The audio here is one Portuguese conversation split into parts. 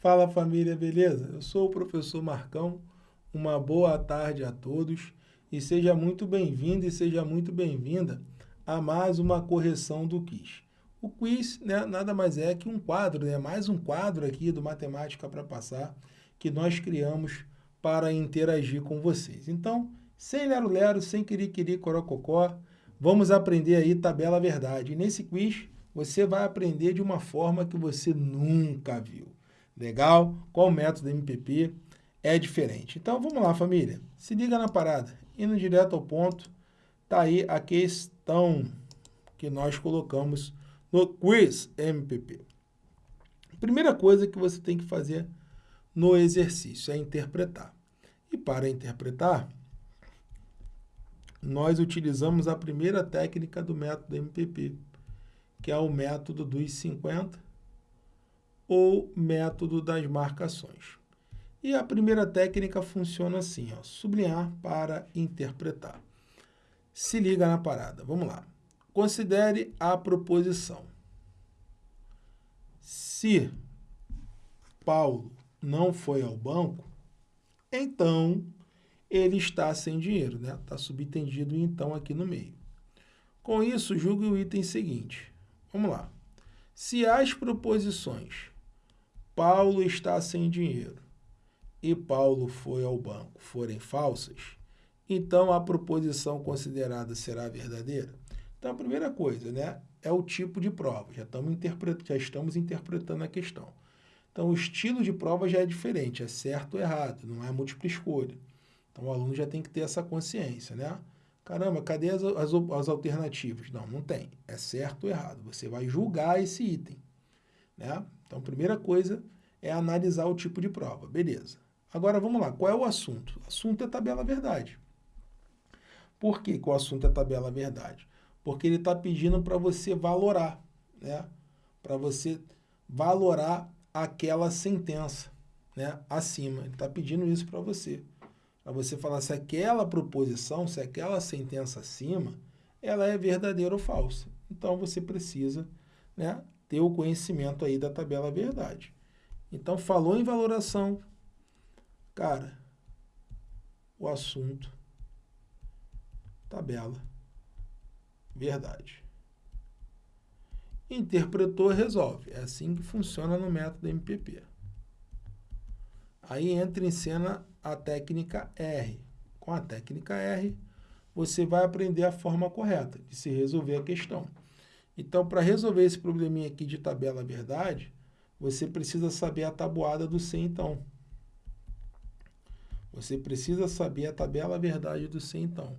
Fala família, beleza? Eu sou o professor Marcão. Uma boa tarde a todos e seja muito bem-vindo e seja muito bem-vinda a mais uma correção do quiz. O quiz né, nada mais é que um quadro, né, mais um quadro aqui do Matemática para Passar que nós criamos para interagir com vocês. Então, sem lero-lero, sem querer-querer, corococó, vamos aprender aí tabela verdade. E nesse quiz, você vai aprender de uma forma que você nunca viu. Legal? Qual o método MPP é diferente. Então, vamos lá, família. Se liga na parada. Indo direto ao ponto, tá aí a questão que nós colocamos no quiz MPP. Primeira coisa que você tem que fazer no exercício é interpretar. E para interpretar, nós utilizamos a primeira técnica do método MPP, que é o método dos 50 ou método das marcações. E a primeira técnica funciona assim, ó, sublinhar para interpretar. Se liga na parada, vamos lá. Considere a proposição. Se Paulo não foi ao banco, então ele está sem dinheiro, né? Está subtendido então aqui no meio. Com isso, julgue o item seguinte. Vamos lá. Se as proposições Paulo está sem dinheiro e Paulo foi ao banco forem falsas, então a proposição considerada será verdadeira? Então, a primeira coisa, né, é o tipo de prova. Já estamos, já estamos interpretando a questão. Então, o estilo de prova já é diferente, é certo ou errado, não é múltipla escolha. Então, o aluno já tem que ter essa consciência, né? Caramba, cadê as, as, as alternativas? Não, não tem. É certo ou errado. Você vai julgar esse item, né? Então, a primeira coisa é analisar o tipo de prova. Beleza. Agora, vamos lá. Qual é o assunto? O assunto é tabela verdade. Por que, que o assunto é tabela verdade? Porque ele está pedindo para você valorar, né? Para você valorar aquela sentença, né? Acima. Ele está pedindo isso para você. Para você falar se aquela proposição, se aquela sentença acima, ela é verdadeira ou falsa. Então, você precisa né, ter o conhecimento aí da tabela verdade. Então, falou em valoração, cara, o assunto, tabela, verdade. Interpretou, resolve. É assim que funciona no método MPP. Aí entra em cena a técnica R. Com a técnica R, você vai aprender a forma correta de se resolver a questão. Então, para resolver esse probleminha aqui de tabela verdade, você precisa saber a tabuada do C, então. Você precisa saber a tabela verdade do C, então.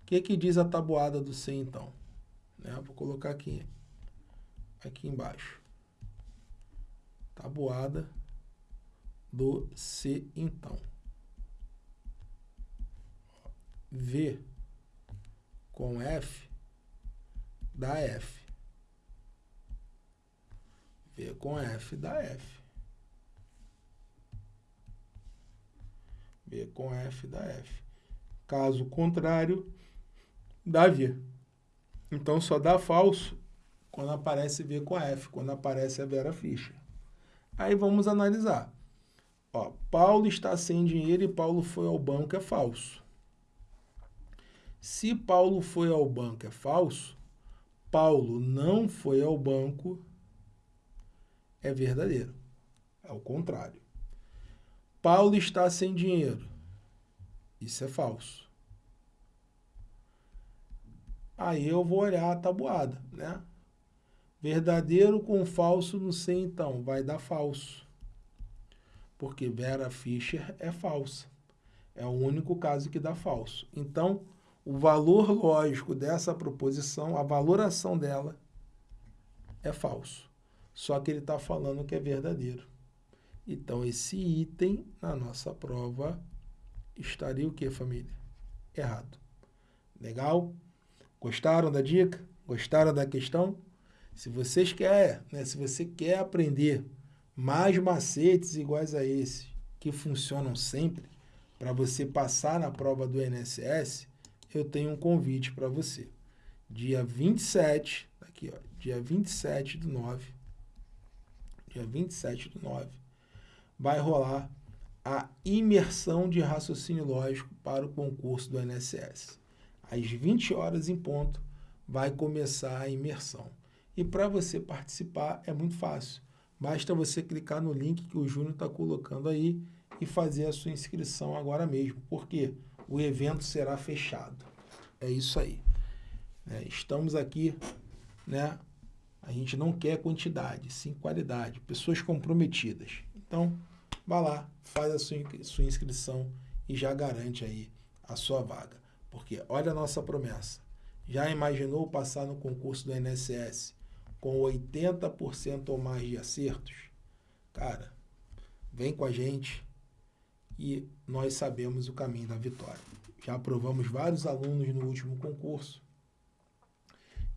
O que, que diz a tabuada do C, então? Né? Vou colocar aqui, aqui embaixo. Tabuada do C, então. V com F dá F. V com F dá F. V com F dá F. Caso contrário, dá V. Então, só dá falso quando aparece V com F, quando aparece a Vera Fischer. Aí vamos analisar. Ó, Paulo está sem dinheiro e Paulo foi ao banco, é falso. Se Paulo foi ao banco, é falso. Paulo não foi ao banco, é verdadeiro. É o contrário. Paulo está sem dinheiro. Isso é falso. Aí eu vou olhar a tabuada, né? Verdadeiro com falso não sei então, vai dar falso. Porque Vera Fischer é falsa. É o único caso que dá falso. Então, o valor lógico dessa proposição, a valoração dela, é falso. Só que ele está falando que é verdadeiro. Então, esse item na nossa prova estaria o que, família? Errado. Legal? Gostaram da dica? Gostaram da questão? Se vocês querem, né, se você quer aprender mais macetes iguais a esse, que funcionam sempre, para você passar na prova do INSS, eu tenho um convite para você. Dia 27, aqui ó, dia 27 do 9, dia 27 do 9, vai rolar a imersão de raciocínio lógico para o concurso do INSS. Às 20 horas em ponto vai começar a imersão. E para você participar é muito fácil. Basta você clicar no link que o Júnior está colocando aí e fazer a sua inscrição agora mesmo, porque o evento será fechado. É isso aí. É, estamos aqui, né? A gente não quer quantidade, sim qualidade, pessoas comprometidas. Então, vá lá, faz a sua, sua inscrição e já garante aí a sua vaga. Porque olha a nossa promessa. Já imaginou passar no concurso do INSS com 80% ou mais de acertos? Cara, vem com a gente e nós sabemos o caminho da vitória. Já aprovamos vários alunos no último concurso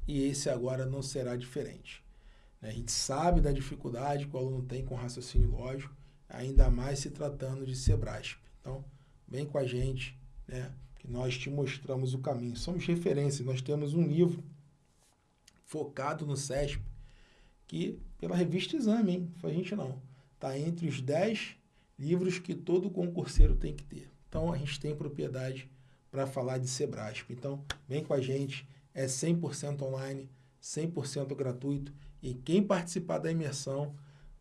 e esse agora não será diferente. A gente sabe da dificuldade que o aluno tem com raciocínio lógico, ainda mais se tratando de Sebrasp. Então, vem com a gente, né, que nós te mostramos o caminho. Somos referência, nós temos um livro focado no CESP, que pela revista Exame, hein? Foi a gente não. Está entre os 10 livros que todo concurseiro tem que ter. Então, a gente tem propriedade para falar de Sebrasp. Então, vem com a gente, é 100% online, 100% gratuito e quem participar da imersão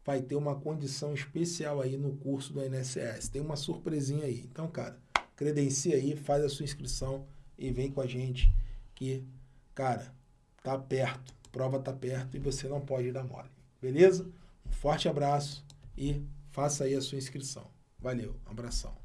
vai ter uma condição especial aí no curso do INSS. Tem uma surpresinha aí. Então, cara, credencia aí, faz a sua inscrição e vem com a gente que, cara, tá perto, prova tá perto e você não pode dar mole. Beleza? Um forte abraço e faça aí a sua inscrição. Valeu, abração.